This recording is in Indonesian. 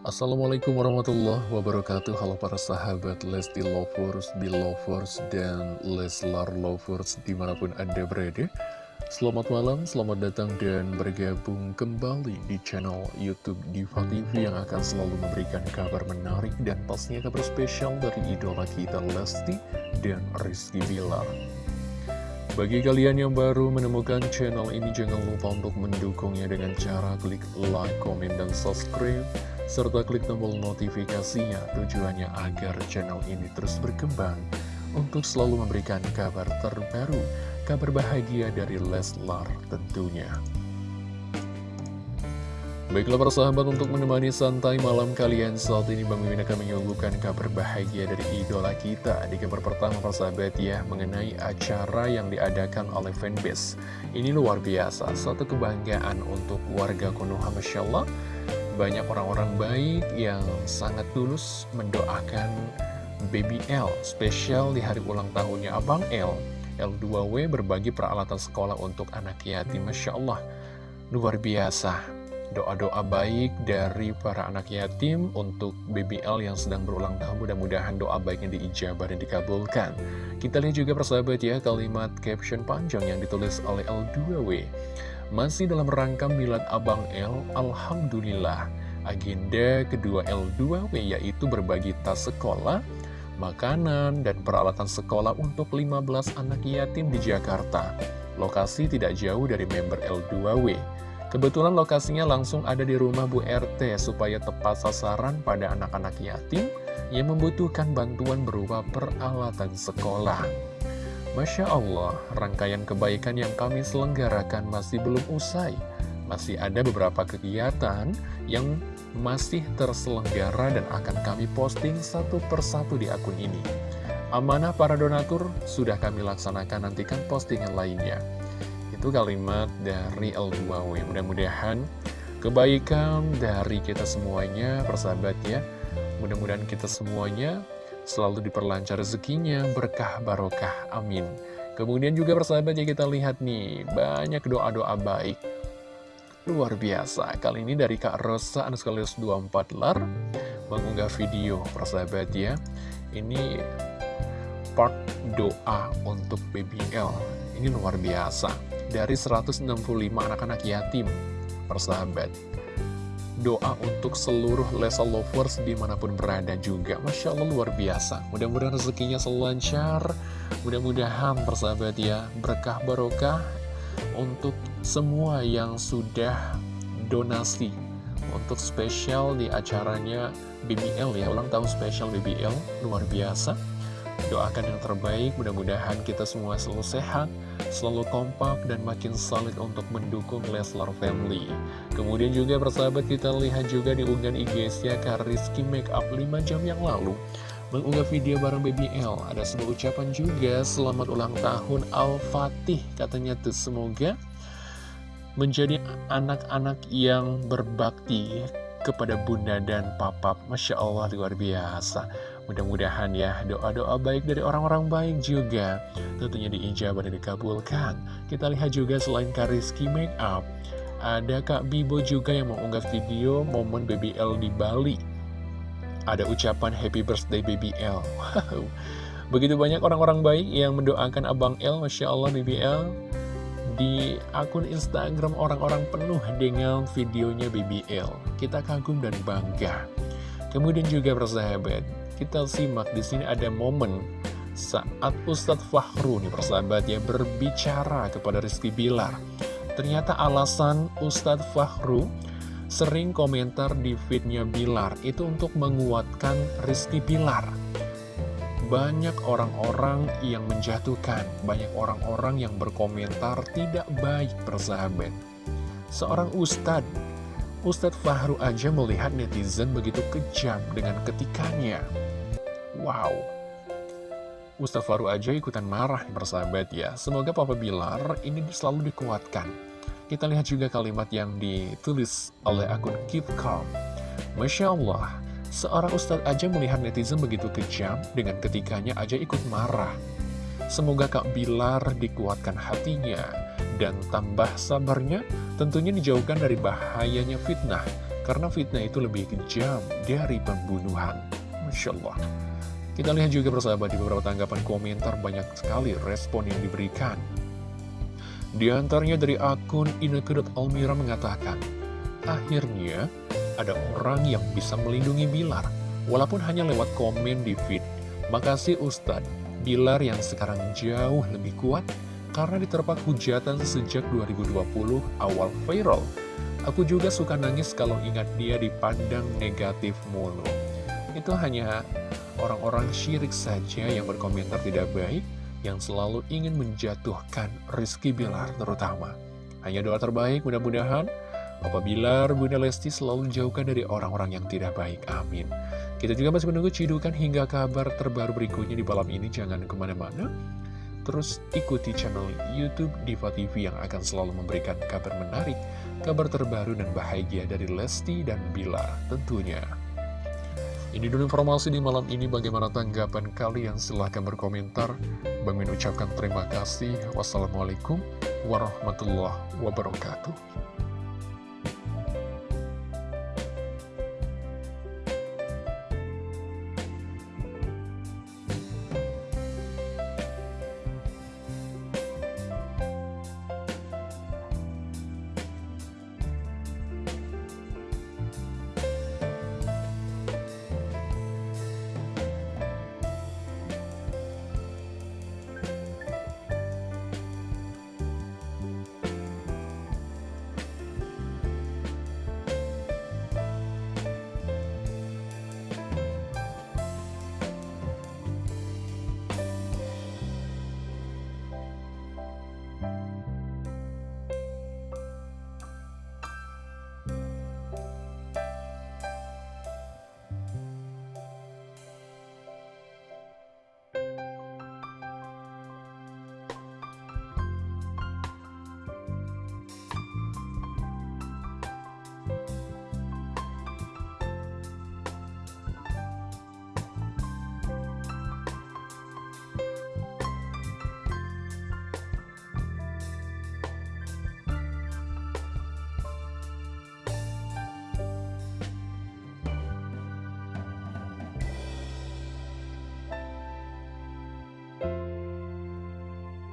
Assalamualaikum warahmatullahi wabarakatuh. Halo para sahabat Lesti Lovers, Belovers, dan Leslar Lovers di mana pun anda berada. Selamat malam, selamat datang dan bergabung kembali di channel Youtube Diva TV Yang akan selalu memberikan kabar menarik dan pastinya kabar spesial dari idola kita Lesti dan Rizky Bilar. Bagi kalian yang baru menemukan channel ini, jangan lupa untuk mendukungnya dengan cara klik like, komen, dan subscribe serta klik tombol notifikasinya tujuannya agar channel ini terus berkembang untuk selalu memberikan kabar terbaru, kabar bahagia dari Leslar tentunya. Baiklah para sahabat untuk menemani santai malam kalian saat ini Bang Mimin akan menyuguhkan kabar bahagia dari idola kita. Di kabar pertama para sahabat ya mengenai acara yang diadakan oleh fanbase. Ini luar biasa, satu kebanggaan untuk warga Konoha Masya Allah banyak orang-orang baik yang sangat tulus mendoakan Baby L spesial di hari ulang tahunnya. Abang L L2W berbagi peralatan sekolah untuk anak yatim. Masya Allah luar biasa. Doa-doa baik dari para anak yatim untuk BBL yang sedang berulang tahun. Mudah-mudahan doa baiknya diijabah dan dikabulkan. Kita lihat juga persahabat ya kalimat caption panjang yang ditulis oleh L2W masih dalam rangka milad Abang L, Alhamdulillah. Agenda kedua L2W yaitu berbagi tas sekolah, makanan, dan peralatan sekolah untuk 15 anak yatim di Jakarta. Lokasi tidak jauh dari member L2W. Kebetulan lokasinya langsung ada di rumah Bu RT supaya tepat sasaran pada anak-anak yatim yang membutuhkan bantuan berupa peralatan sekolah. Masya Allah, rangkaian kebaikan yang kami selenggarakan masih belum usai. Masih ada beberapa kegiatan yang masih terselenggara dan akan kami posting satu persatu di akun ini. Amanah para donatur sudah kami laksanakan, nantikan postingan lainnya. Itu kalimat dari L2W. Mudah-mudahan kebaikan dari kita semuanya, persahabat ya. Mudah-mudahan kita semuanya selalu diperlancar rezekinya, berkah barokah, amin. Kemudian juga persahabat ya kita lihat nih, banyak doa-doa baik. Luar biasa, kali ini dari Kak Rosa Anuskalius 24 lar mengunggah video persahabat ya. Ini part doa untuk BBL. Ini luar biasa. Dari 165 anak-anak yatim persahabat doa untuk seluruh Lesa Lovers di mana pun berada juga. Masya Allah luar biasa. Mudah-mudahan rezekinya selalu lancar. Mudah-mudahan persahabat ya, berkah barokah untuk semua yang sudah donasi. Untuk spesial di acaranya BBL ya, ulang tahun spesial BBL, luar biasa. Doakan yang terbaik, mudah-mudahan kita semua selalu sehat, selalu kompak, dan makin solid untuk mendukung Leslar Family. Kemudian juga persahabat kita lihat juga di unggahan IG-nya Kak Rizky Makeup 5 jam yang lalu. Mengunggah video bareng BBL, ada sebuah ucapan juga, selamat ulang tahun Al-Fatih, katanya tuh semoga menjadi anak-anak yang berbakti kepada bunda dan papa. Masya Allah luar biasa. Mudah-mudahan ya doa-doa baik dari orang-orang baik juga tentunya diijabah dan dikabulkan. Kita lihat juga selain Kariski Make Up, ada Kak Bibo juga yang mengunggah video momen BBL di Bali. Ada ucapan Happy Birthday BBL. Wow. Begitu banyak orang-orang baik yang mendoakan Abang L, Masya Allah BBL. Di akun Instagram orang-orang penuh dengan videonya BBL. Kita kagum dan bangga. Kemudian juga persahabat, kita simak di sini ada momen saat Ustadz Fahru nih persahabat ya berbicara kepada Rizky Bilar. Ternyata alasan Ustadz Fahru sering komentar di feednya Bilar itu untuk menguatkan Rizky Bilar. Banyak orang-orang yang menjatuhkan, banyak orang-orang yang berkomentar tidak baik persahabat. Seorang Ustadz Ustadz Fahru aja melihat netizen begitu kejam dengan ketikannya. Wow. Ustaz Faru aja ikutan marah nih persahabat ya. Semoga Papa Bilar ini selalu dikuatkan. Kita lihat juga kalimat yang ditulis oleh akun Keep Calm. Masya Allah, seorang Ustadz aja melihat netizen begitu kejam, dengan ketikanya aja ikut marah. Semoga Kak Bilar dikuatkan hatinya, dan tambah sabarnya, tentunya dijauhkan dari bahayanya fitnah, Karena fitnah itu lebih kejam dari pembunuhan. Masya Allah. Kita lihat juga persahabat di beberapa tanggapan komentar banyak sekali respon yang diberikan. Di antaranya dari akun Inekudut Almira mengatakan, Akhirnya, ada orang yang bisa melindungi Bilar, walaupun hanya lewat komen di feed. Makasih Ustadz, Bilar yang sekarang jauh lebih kuat karena diterpa hujatan sejak 2020 awal viral. Aku juga suka nangis kalau ingat dia dipandang negatif mulu. Itu hanya orang-orang syirik saja yang berkomentar tidak baik, yang selalu ingin menjatuhkan Rizky Bilar terutama. Hanya doa terbaik mudah-mudahan Papa Bilar, Bunda Lesti selalu jauhkan dari orang-orang yang tidak baik. Amin. Kita juga masih menunggu cidukan hingga kabar terbaru berikutnya di malam ini. Jangan ke mana-mana. Terus ikuti channel Youtube Diva TV yang akan selalu memberikan kabar menarik, kabar terbaru dan bahagia dari Lesti dan Bilar tentunya. Ini dulu informasi di malam ini bagaimana tanggapan kalian silahkan berkomentar. Min ucapkan terima kasih. Wassalamualaikum warahmatullahi wabarakatuh.